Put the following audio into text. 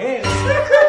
hands.